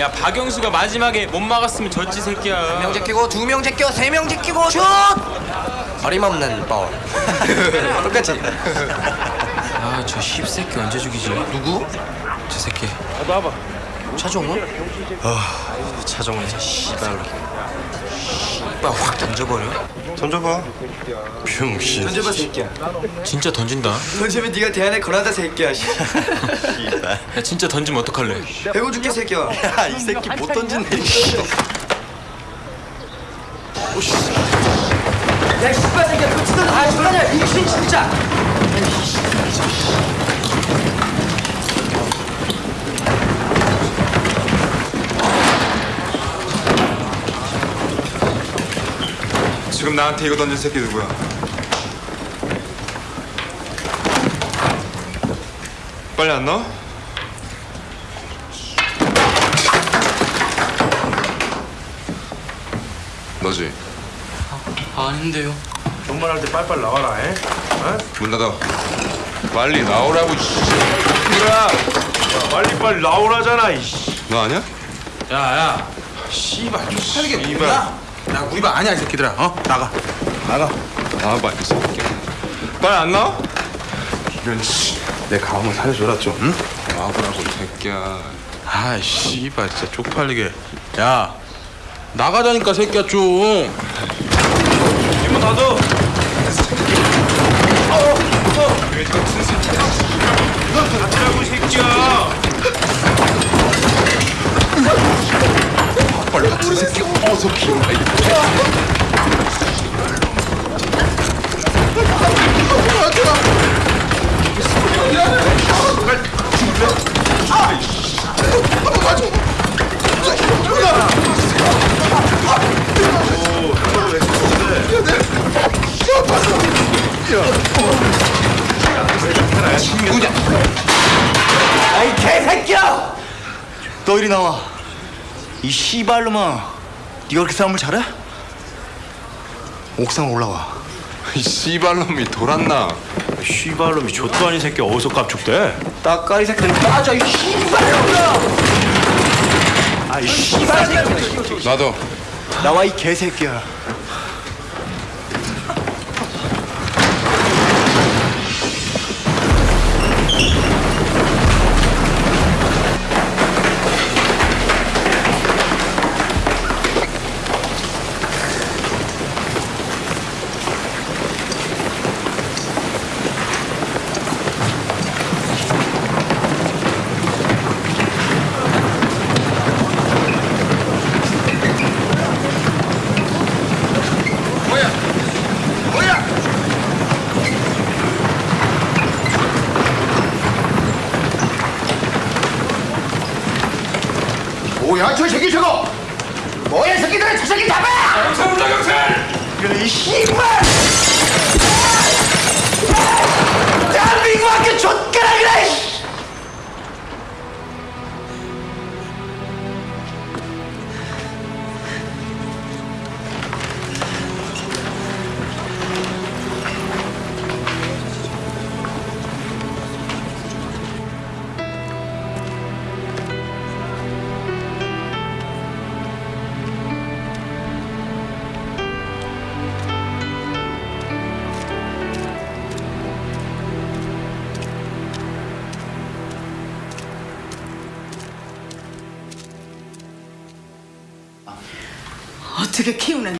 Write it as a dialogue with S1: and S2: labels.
S1: 야 박영수가 마지막에 못 막았으면 졌지 새끼야.
S2: 명 제끼고 두 명 제껴 세 명 제끼고 슛! 어림없는 볼 똑같이.
S1: 아저 씹새끼 언제 죽이지?
S2: 누구?
S1: 저 새끼
S2: 차종훈?
S1: 차정원 저 씨발. 씨발 확 던져버려?
S3: 던져봐. 병신.
S2: 던져봐 새끼야.
S1: 진짜 던진다.
S2: 던지면 네가 대안에 걸어다 새끼야.
S1: 야 진짜 던지면 어떡할래?
S2: 배고 죽게 새끼야.
S3: 야, 이 새끼 못 던진네.
S2: 야 씨발 새끼야. 그거 진짜 아 씨발이야 미친 진짜
S3: 지금 나한테 이거 던진 새끼 누구야? 빨리 안 넣어? 너지?
S1: 아닌데요
S4: 존말할 때 빨빨 나와라 에?
S3: 문 닫아. 빨리 나오라고. 씨.
S4: 야 빨리 빨리 나오라잖아 이씨
S3: 너 아니야?
S5: 야 야 씨발 쪽팔리게
S3: 이발.
S5: 야, 나 우리 반 아니야 이 새끼들아 어 나가 나가
S3: 나와봐 이 새끼. 빨리 안 나와? 이런 씨.
S5: 내 가음을 살려줘라 좀 응?
S3: 나와보라고 이 새끼야.
S5: 아 씨발 진짜 쪽팔리게 야 나가자니까 새끼야 좀
S4: 이문 닫어 닫으라고 이 새끼야
S3: 빨리 같은 새끼 어서. 이
S2: 아이 개새끼야 너 이리 나와 이 씨발놈아 네가 그렇게 싸움을 잘해? 옥상 올라와.
S3: 이 씨발놈이 돌았나?
S4: 씨발놈이 좆도 아닌 새끼 어디서 깝죽대?
S2: 따까리 새끼들 빠져 이 씨발놈아! 아이 씨발 새끼
S3: 나도.
S2: 나와 이 개새끼야 뭐야 저 새끼 저거 뭐야 이 새끼들 저 새끼 잡아! 경찰 온다 경찰! 이 씨발
S6: 어떻게 키우는